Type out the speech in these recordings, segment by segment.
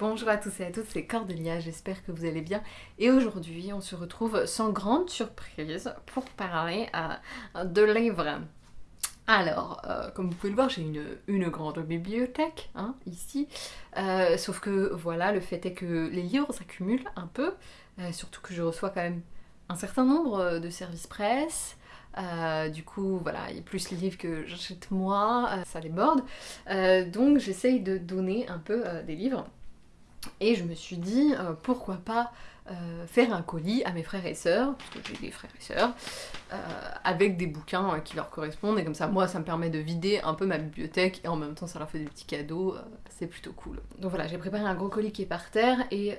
Bonjour à tous et à toutes, c'est Cordelia, j'espère que vous allez bien. Et aujourd'hui, on se retrouve sans grande surprise pour parler euh, de livres. Alors, euh, comme vous pouvez le voir, j'ai une, grande bibliothèque, hein, ici. Euh, sauf que, voilà, le fait est que les livres s'accumulent un peu. surtout que je reçois quand même un certain nombre de services presse. du coup, voilà, il y a plus les livres que j'achète moi, ça déborde. donc j'essaye de donner un peu des livres. Et je me suis dit, euh, pourquoi pas euh, faire un colis à mes frères et sœurs, parce que j'ai des frères et sœurs, euh, avec des bouquins qui leur correspondent, et comme ça, moi, ça me permet de vider un peu ma bibliothèque, et en même temps, ça leur fait des petits cadeaux, c'est plutôt cool. Donc voilà, j'ai préparé un gros colis qui est par terre, et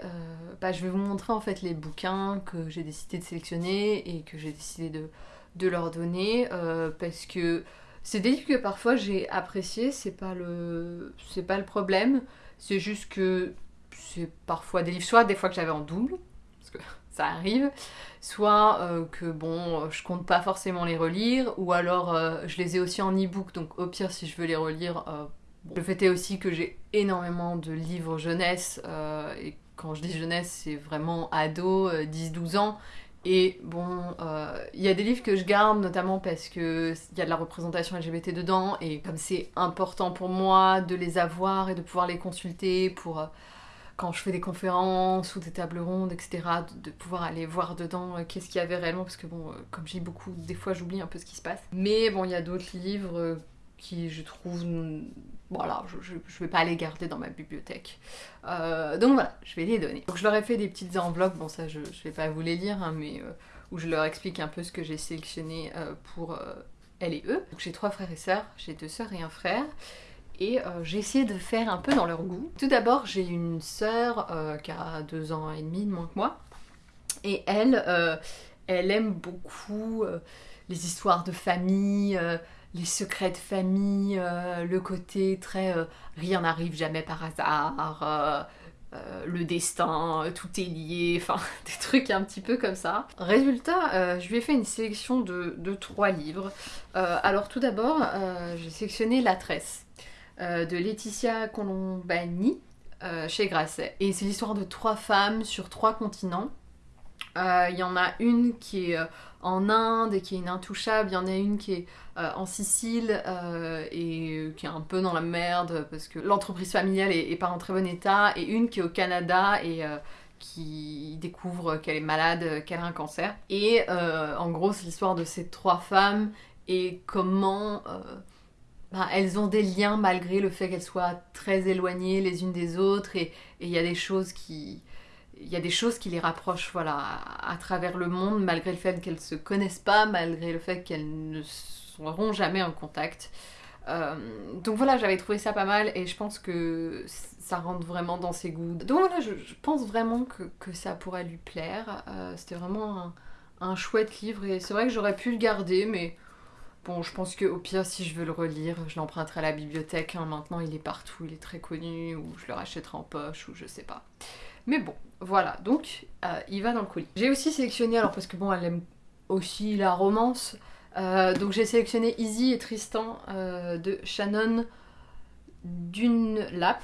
bah, je vais vous montrer en fait les bouquins que j'ai décidé de sélectionner, et que j'ai décidé de, de, leur donner, parce que c'est des livres que parfois j'ai appréciés, c'est pas le, pas le problème, c'est juste que c'est parfois des livres, soit des fois que j'avais en double, parce que ça arrive, soit euh, que bon, je compte pas forcément les relire, ou alors euh, je les ai aussi en e-book, donc au pire si je veux les relire. Euh, le fait est aussi que j'ai énormément de livres jeunesse, et quand je dis jeunesse, c'est vraiment ado, 10-12 ans. Et bon, il y a des livres que je garde notamment parce qu'il y a de la représentation LGBT dedans, et comme c'est important pour moi de les avoir et de pouvoir les consulter pour quand je fais des conférences ou des tables rondes, etc., de, pouvoir aller voir dedans euh, qu'est-ce qu'il y avait réellement, parce que bon, euh, comme j'ai beaucoup, des fois j'oublie un peu ce qui se passe. Mais bon, il y a d'autres livres euh, qui je trouve voilà, je, je, vais pas les garder dans ma bibliothèque. donc voilà, je vais les donner. Donc je leur ai fait des petites enveloppes, bon ça je, je vais pas vous les lire, hein, mais où je leur explique un peu ce que j'ai sélectionné pour elle et eux. Donc j'ai trois frères et sœurs, j'ai deux sœurs et un frère et euh, j'ai essayé de faire un peu dans leur goût. Tout d'abord, j'ai une sœur euh, qui a deux ans et demi de moins que moi, et elle, euh, elle aime beaucoup les histoires de famille, les secrets de famille, le côté très rien n'arrive jamais par hasard. le destin, tout est lié, enfin des trucs un petit peu comme ça. Résultat, je lui ai fait une sélection de, de trois livres. alors tout d'abord, j'ai sélectionné La Tresse. Euh, de Laetitia Colombani euh, chez Grasset. Et c'est l'histoire de trois femmes sur trois continents. Euh, il y en a une qui est en Inde et qui est une intouchable, il y en a une qui est en Sicile et qui est un peu dans la merde parce que l'entreprise familiale est, pas en très bon état, et une qui est au Canada et qui découvre qu'elle est malade, qu'elle a un cancer. Et en gros, c'est l'histoire de ces trois femmes et comment ben, elles ont des liens malgré le fait qu'elles soient très éloignées les unes des autres et il y a des choses qui il y a des choses qui les rapprochent voilà à, travers le monde malgré le fait qu'elles se connaissent pas malgré le fait qu'elles ne seront jamais en contact. Euh, donc voilà j'avais trouvé ça pas mal et je pense que ça rentre vraiment dans ses goûts. Donc voilà je, pense vraiment que, ça pourrait lui plaire. Euh, c'était vraiment un, un chouette livre et c'est vrai que j'aurais pu le garder mais Bon, je pense qu'au pire, si je veux le relire, je l'emprunterai à la bibliothèque. Hein. Maintenant, il est partout, il est très connu, ou je le rachèterai en poche, ou je sais pas. Mais bon, voilà, donc euh, il va dans le colis. J'ai aussi sélectionné, alors parce que bon, elle aime aussi la romance, euh, donc j'ai sélectionné Easy et Tristan euh, de Shannon Dunlap.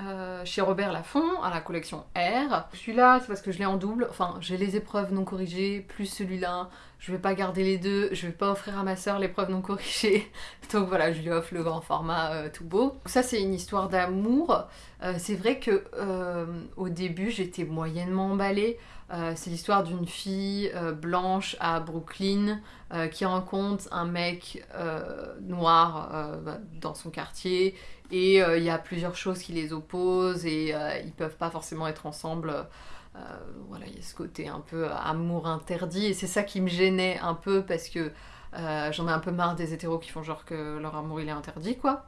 Euh, chez Robert Laffont, à la collection R. Celui-là, c'est parce que je l'ai en double. Enfin, j'ai les épreuves non corrigées, plus celui-là. Je vais pas garder les deux. Je vais pas offrir à ma soeur l'épreuve non corrigée. Donc voilà, je lui offre le grand format euh, tout beau. ça, c'est une histoire d'amour. Euh, c'est vrai que au début, j'étais moyennement emballée. c'est l'histoire d'une fille blanche à Brooklyn qui rencontre un mec noir dans son quartier et euh, il y a plusieurs choses qui les opposent et euh, ils peuvent pas forcément être ensemble. Euh, voilà, il y a ce côté un peu amour interdit et c'est ça qui me gênait un peu parce que j'en ai un peu marre des hétéros qui font genre que leur amour il est interdit quoi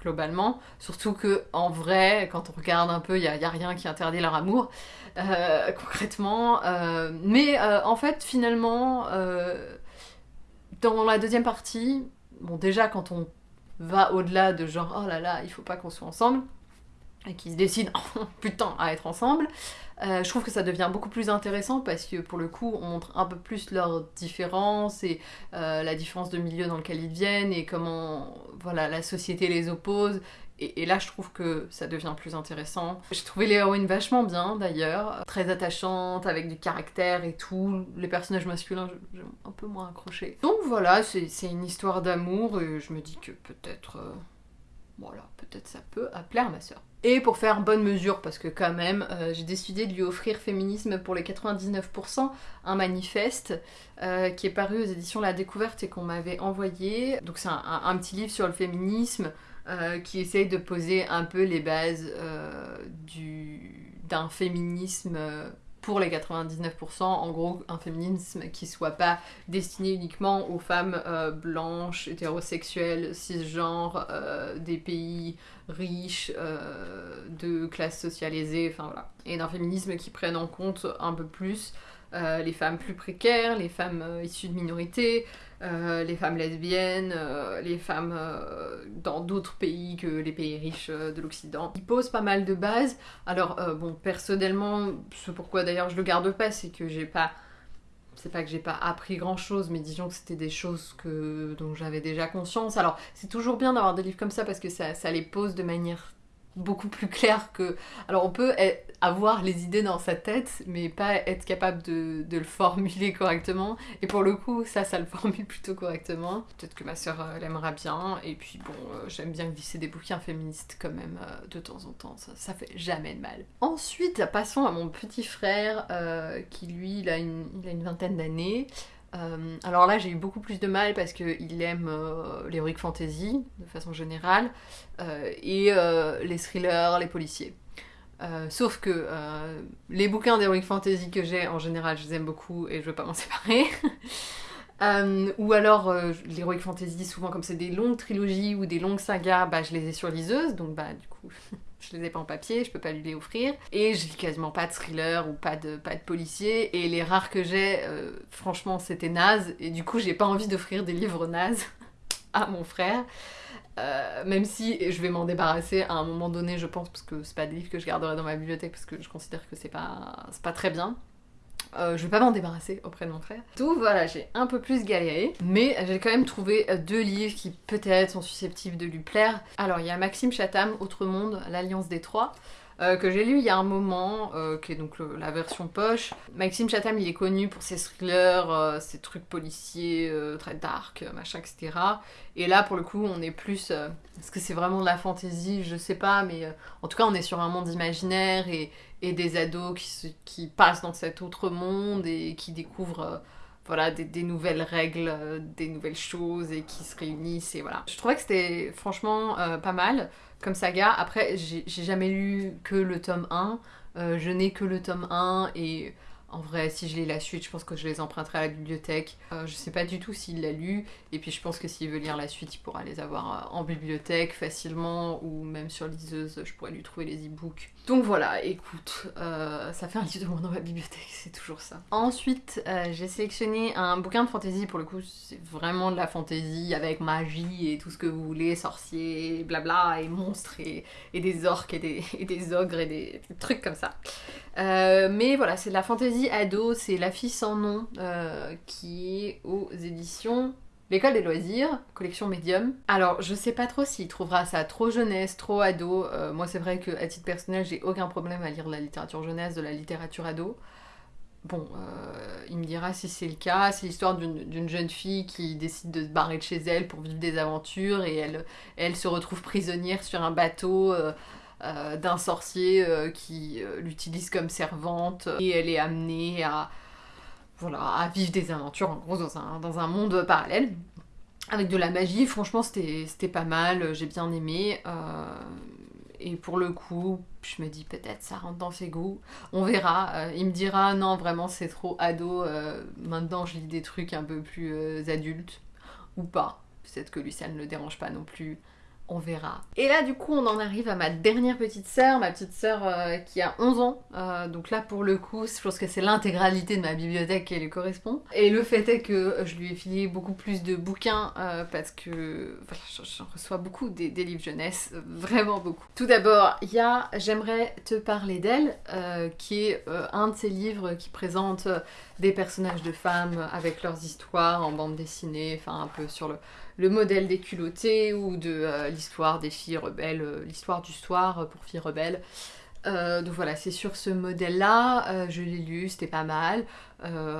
globalement. Surtout que en vrai, quand on regarde un peu, il n'y a, rien qui interdit leur amour, concrètement. mais en fait, finalement, dans la deuxième partie, bon déjà quand on va au-delà de genre oh là là, il faut pas qu'on soit ensemble, et qui se décident oh, putain à être ensemble, euh, je trouve que ça devient beaucoup plus intéressant parce que pour le coup on montre un peu plus leurs différences et euh, la différence de milieu dans lequel ils viennent et comment voilà la société les oppose Et, là, je trouve que ça devient plus intéressant. J'ai trouvé l'héroïne vachement bien, d'ailleurs. Très attachante, avec du caractère et tout. Les personnages masculins, j'ai un peu moins accroché. Donc voilà, c'est une histoire d'amour et je me dis que peut-être... Euh, voilà, peut-être ça peut plaire à ma soeur. Et pour faire bonne mesure, parce que quand même, euh, j'ai décidé de lui offrir Féminisme pour les 99%, un manifeste euh, qui est paru aux éditions La Découverte et qu'on m'avait envoyé. Donc c'est un, petit livre sur le féminisme euh, qui essaye de poser un peu les bases d'un féminisme pour les 99%, en gros un féminisme qui soit pas destiné uniquement aux femmes euh, blanches, hétérosexuelles, cisgenres, euh, des pays riches, euh, de classes socialisées, enfin voilà. Et d'un féminisme qui prenne en compte un peu plus les femmes plus précaires, les femmes issues de minorités, euh, les femmes lesbiennes, euh, les femmes euh, dans d'autres pays que les pays riches de l'Occident. Il pose pas mal de bases. Alors, bon, personnellement, ce pourquoi d'ailleurs je le garde pas, c'est que j'ai pas. C'est pas que j'ai pas appris grand chose, mais disons que c'était des choses que, dont j'avais déjà conscience. Alors, c'est toujours bien d'avoir des livres comme ça parce que ça les pose de manière beaucoup plus clair que... Alors on peut avoir les idées dans sa tête, mais pas être capable de, le formuler correctement. Et pour le coup, ça, ça le formule plutôt correctement. Peut-être que ma soeur euh, l'aimera bien. Et puis bon, euh, j'aime bien glisser des bouquins féministes quand même euh, de temps en temps. Ça, ça, fait jamais de mal. Ensuite, passons à mon petit frère qui lui, il a une vingtaine d'années. Euh, alors là, j'ai eu beaucoup plus de mal parce qu'il aime euh, l'heroic fantasy de façon générale euh, et les thrillers, les policiers. sauf que les bouquins d'heroic fantasy que j'ai en général, je les aime beaucoup et je veux pas m'en séparer. ou alors l'heroic fantasy, souvent comme c'est des longues trilogies ou des longues sagas, bah, je les ai sur liseuse, donc bah du coup je les ai pas en papier, je peux pas lui les offrir. Et je lis quasiment pas de thriller ou pas de, pas policier. Et les rares que j'ai, euh, franchement, c'était naze. Et du coup, j'ai pas envie d'offrir des livres nazes à mon frère. Euh, même si je vais m'en débarrasser à un moment donné, je pense, parce que c'est pas des livres que je garderai dans ma bibliothèque, parce que je considère que c'est pas, pas très bien. Euh, je vais pas m'en débarrasser auprès de mon frère. Tout, voilà, j'ai un peu plus galéré, mais j'ai quand même trouvé deux livres qui peut-être sont susceptibles de lui plaire. Alors, il y a Maxime Chatham, Autre Monde, l'Alliance des Trois. Euh, que j'ai lu il y a un moment, euh, qui est donc la version poche. Maxime Chatham, il est connu pour ses thrillers, ses trucs policiers, très dark, machin, etc. Et là, pour le coup, on est plus... Est-ce que c'est vraiment de la fantaisie? Je sais pas, mais en tout cas, on est sur un monde imaginaire et, et des ados qui, qui, passent dans cet autre monde et qui découvrent euh, voilà, des, nouvelles règles, euh, des nouvelles choses et qui se réunissent et voilà. Je trouvais que c'était franchement euh, pas mal comme saga. Après, j'ai jamais lu que le tome 1. je n'ai que le tome 1 et en vrai, si je lis la suite, je pense que je les emprunterai à la bibliothèque. Euh, je sais pas du tout s'il l'a lu, et puis je pense que s'il veut lire la suite, il pourra les avoir euh, en bibliothèque facilement, ou même sur liseuse, je pourrais lui trouver les e-books. Donc voilà, écoute, euh, ça fait un livre de moins dans ma bibliothèque, c'est toujours ça. Ensuite, j'ai sélectionné un bouquin de fantasy, pour le coup, c'est vraiment de la fantasy avec magie et tout ce que vous voulez, sorciers, blabla, et monstres, et, des orques, et des, ogres, et des trucs comme ça. Mais voilà, c'est de la fantasy ado, c'est La fille sans nom, euh, qui est aux éditions L'école des loisirs, collection médium. Alors, je sais pas trop s'il trouvera ça trop jeunesse, trop ado. Euh, moi, c'est vrai que à titre personnel, j'ai aucun problème à lire la littérature jeunesse, de la littérature ado. Bon, euh, il me dira si c'est le cas. C'est l'histoire d'une jeune fille qui décide de se barrer de chez elle pour vivre des aventures et elle, se retrouve prisonnière sur un bateau. Euh, d'un sorcier euh, qui euh, l'utilise comme servante et elle est amenée à, voilà, à vivre des aventures en gros dans dans un monde parallèle avec de la magie. Franchement, c'était pas mal, j'ai bien aimé. et pour le coup, je me dis peut-être ça rentre dans ses goûts. On verra. il me dira non, vraiment c'est trop ado. maintenant, je lis des trucs un peu plus adultes ou pas. Peut-être que lui, ça ne le dérange pas non plus on verra. Et là du coup on en arrive à ma dernière petite sœur, ma petite sœur euh, qui a 11 ans. Euh, donc là pour le coup je pense que c'est l'intégralité de ma bibliothèque qui lui correspond. Et le fait est que je lui ai filé beaucoup plus de bouquins euh, parce que j'en reçois beaucoup des, livres jeunesse, vraiment beaucoup. Tout d'abord il y a J'aimerais te parler d'elle qui est un de ces livres qui présente des personnages de femmes avec leurs histoires en bande dessinée, enfin un peu sur le le modèle des culottés ou de l'histoire des filles rebelles, l'histoire du soir pour filles rebelles. donc voilà, c'est sur ce modèle-là, je l'ai lu, c'était pas mal.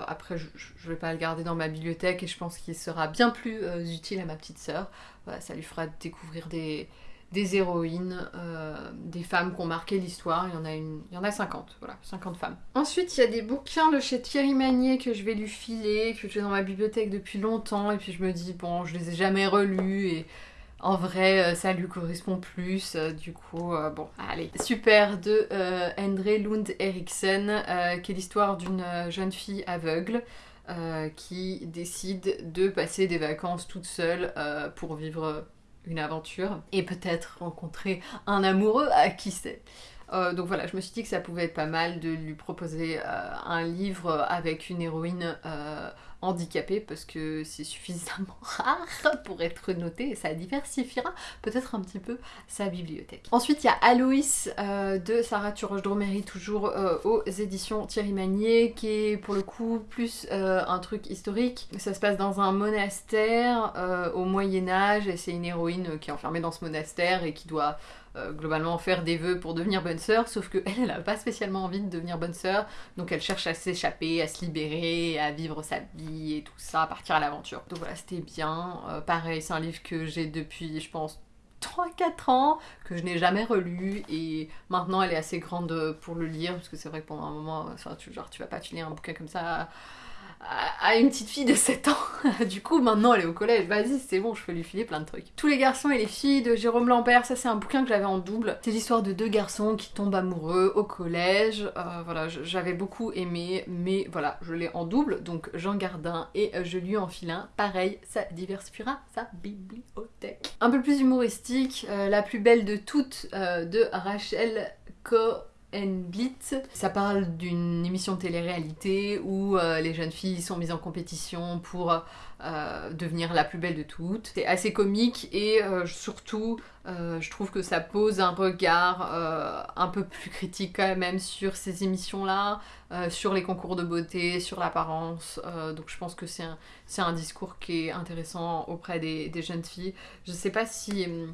après, je, je, vais pas le garder dans ma bibliothèque et je pense qu'il sera bien plus utile à ma petite sœur. ça lui fera découvrir des, des héroïnes, euh, des femmes qui ont marqué l'histoire. Il y en a une, il y en a 50, voilà, 50 femmes. Ensuite, il y a des bouquins de chez Thierry Magnier que je vais lui filer, que j'ai dans ma bibliothèque depuis longtemps, et puis je me dis, bon, je les ai jamais relus, et en vrai, euh, ça lui correspond plus, euh, du coup, bon, allez. Super de André Lund Eriksen, qui est l'histoire d'une jeune fille aveugle. qui décide de passer des vacances toute seule pour vivre une aventure et peut-être rencontrer un amoureux à qui sait. Euh, donc voilà, je me suis dit que ça pouvait être pas mal de lui proposer euh, un livre avec une héroïne euh, handicapée parce que c'est suffisamment rare pour être noté et ça diversifiera peut-être un petit peu sa bibliothèque. Ensuite, il y a Aloïs de Sarah Turoche-Dromery, toujours aux éditions Thierry Magnier, qui est pour le coup plus un truc historique. Ça se passe dans un monastère au Moyen-Âge et c'est une héroïne qui est enfermée dans ce monastère et qui doit euh, globalement faire des vœux pour devenir bonne sœur, sauf qu'elle, elle n'a pas spécialement envie de devenir bonne sœur, donc elle cherche à s'échapper, à se libérer, à vivre sa vie et tout ça, à partir à l'aventure. Donc voilà, c'était bien. Euh, pareil, c'est un livre que j'ai depuis, je pense, 3-4 ans, que je n'ai jamais relu, et maintenant elle est assez grande pour le lire, parce que c'est vrai que pendant un moment, tu, genre, tu vas pas lire un bouquin comme ça à une petite fille de 7 ans. du coup, maintenant elle est au collège. Vas-y, c'est bon, je peux lui filer plein de trucs. Tous les garçons et les filles de Jérôme Lambert, ça c'est un bouquin que j'avais en double. C'est l'histoire de deux garçons qui tombent amoureux au collège. Euh, voilà, j'avais beaucoup aimé, mais voilà, je l'ai en double, donc j'en garde un et je lui enfile un. Pareil, ça diversifiera sa bibliothèque. Un peu plus humoristique, euh, la plus belle de toutes euh, de Rachel Co Blitz. Ça parle d'une émission de télé-réalité où euh, les jeunes filles sont mises en compétition pour euh, devenir la plus belle de toutes. C'est assez comique et euh, surtout je trouve que ça pose un regard un peu plus critique quand même sur ces émissions-là, sur les concours de beauté, sur l'apparence. donc je pense que c'est un, discours qui est intéressant auprès des, des jeunes filles. Je sais pas si hum,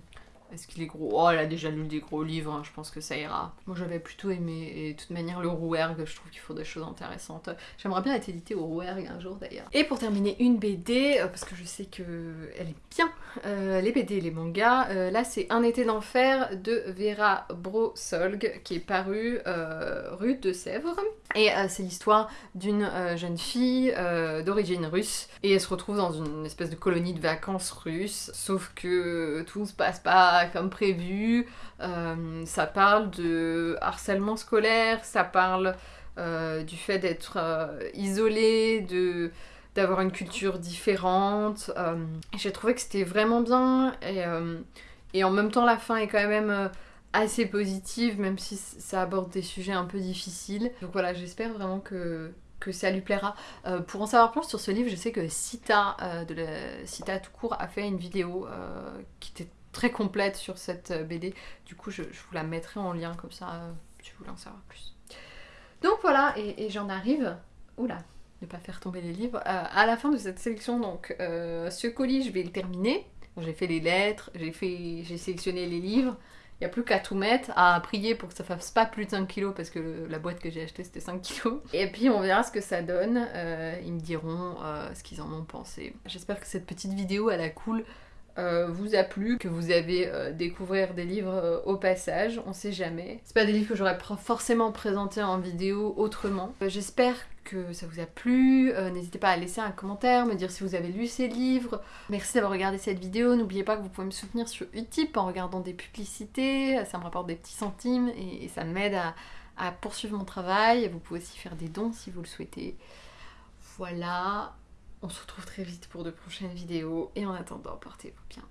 est-ce qu'il est gros? Oh, elle a déjà lu des gros livres, hein, je pense que ça ira. Moi j'avais plutôt aimé, et de toute manière, le Rouergue, je trouve qu'il faut des choses intéressantes. J'aimerais bien être édité au Rouergue un jour d'ailleurs. Et pour terminer, une BD, euh, parce que je sais que elle est bien, euh, les BD et les mangas. Euh, là, c'est Un été d'enfer de Vera Brosolg, qui est paru rue de Sèvres. Et c'est l'histoire d'une jeune fille d'origine russe, et elle se retrouve dans une espèce de colonie de vacances russe, sauf que tout se passe pas comme prévu. Euh, ça parle de harcèlement scolaire, ça parle euh, du fait d'être euh, isolé, de d'avoir une culture différente. J'ai trouvé que c'était vraiment bien et, et, en même temps la fin est quand même assez positive, même si ça aborde des sujets un peu difficiles. Donc voilà, j'espère vraiment que que ça lui plaira. pour en savoir plus sur ce livre, je sais que Sita, de la, Sita tout court, a fait une vidéo qui était très complète sur cette euh, BD. Du coup, je, vous la mettrai en lien comme ça, euh, si vous voulez en savoir plus. Donc voilà, et, j'en arrive. Oula, ne pas faire tomber les livres. Euh, à la fin de cette sélection, donc, ce colis, je vais le terminer. j'ai fait les lettres, j'ai fait, j'ai sélectionné les livres. Il n'y a plus qu'à tout mettre, à prier pour que ça fasse pas plus de 5 kilos parce que la boîte que j'ai achetée c'était 5 kilos. Et puis on verra ce que ça donne. ils me diront ce qu'ils en ont pensé. J'espère que cette petite vidéo elle a cool euh, vous a plu, que vous avez euh, découvert des livres euh, au passage, on sait jamais. C'est pas des livres que j'aurais forcément présentés en vidéo autrement. J'espère que ça vous a plu, n'hésitez pas à laisser un commentaire, me dire si vous avez lu ces livres. Merci d'avoir regardé cette vidéo, n'oubliez pas que vous pouvez me soutenir sur Utip en regardant des publicités, ça me rapporte des petits centimes et, ça m'aide à poursuivre mon travail. Vous pouvez aussi faire des dons si vous le souhaitez. Voilà, on se retrouve très vite pour de prochaines vidéos et en attendant, portez-vous bien.